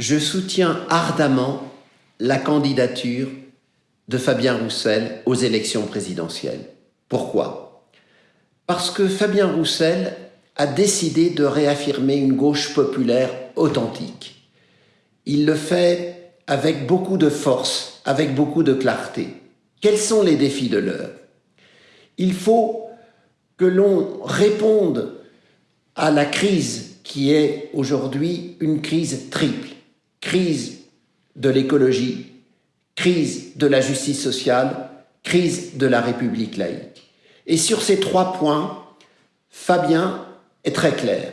je soutiens ardemment la candidature de Fabien Roussel aux élections présidentielles. Pourquoi? Parce que Fabien Roussel a décidé de réaffirmer une gauche populaire authentique. Il le fait avec beaucoup de force, avec beaucoup de clarté. Quels sont les défis de l'heure? Il faut que l'on réponde à la crise qui est aujourd'hui une crise triple. Crise de l'écologie, crise de la justice sociale, crise de la République laïque. Et sur ces trois points, Fabien est très clair.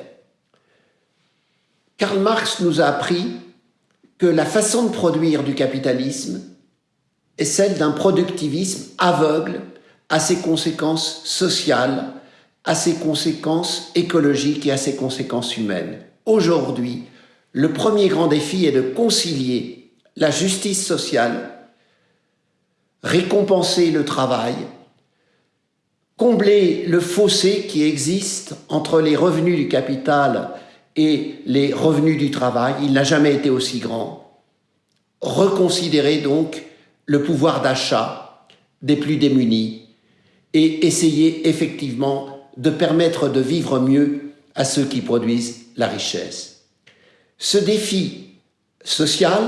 Karl Marx nous a appris que la façon de produire du capitalisme est celle d'un productivisme aveugle à ses conséquences sociales, à ses conséquences écologiques et à ses conséquences humaines. Aujourd'hui, le premier grand défi est de concilier la justice sociale, récompenser le travail, combler le fossé qui existe entre les revenus du capital et les revenus du travail. Il n'a jamais été aussi grand. Reconsidérer donc le pouvoir d'achat des plus démunis et essayer effectivement de permettre de vivre mieux à ceux qui produisent la richesse. Ce défi social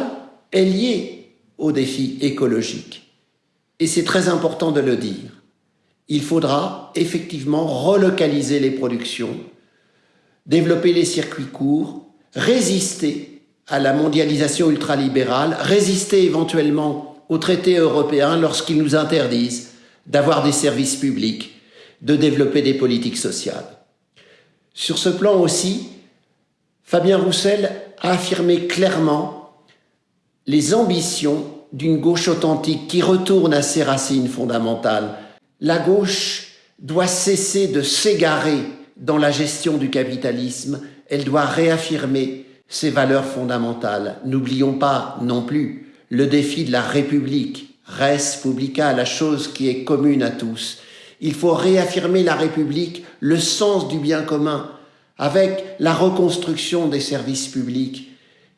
est lié au défi écologique. Et c'est très important de le dire il faudra effectivement relocaliser les productions, développer les circuits courts, résister à la mondialisation ultralibérale, résister éventuellement aux traités européens lorsqu'ils nous interdisent d'avoir des services publics, de développer des politiques sociales. Sur ce plan aussi, Fabien Roussel a affirmé clairement les ambitions d'une gauche authentique qui retourne à ses racines fondamentales, la gauche doit cesser de s'égarer dans la gestion du capitalisme, elle doit réaffirmer ses valeurs fondamentales. N'oublions pas non plus le défi de la République, res publica, la chose qui est commune à tous. Il faut réaffirmer la République, le sens du bien commun, avec la reconstruction des services publics.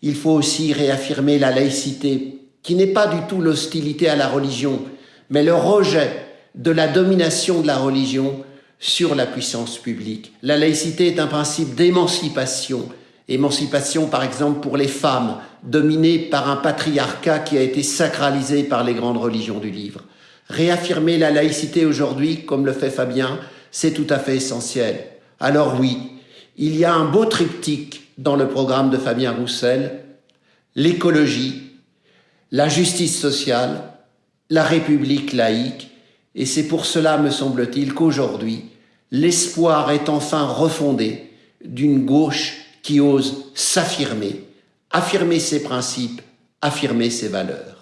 Il faut aussi réaffirmer la laïcité, qui n'est pas du tout l'hostilité à la religion, mais le rejet de la domination de la religion sur la puissance publique. La laïcité est un principe d'émancipation. Émancipation, par exemple, pour les femmes, dominées par un patriarcat qui a été sacralisé par les grandes religions du livre. Réaffirmer la laïcité aujourd'hui, comme le fait Fabien, c'est tout à fait essentiel. Alors oui, il y a un beau triptyque dans le programme de Fabien Roussel, l'écologie, la justice sociale, la République laïque et c'est pour cela, me semble-t-il, qu'aujourd'hui, l'espoir est enfin refondé d'une gauche qui ose s'affirmer, affirmer ses principes, affirmer ses valeurs.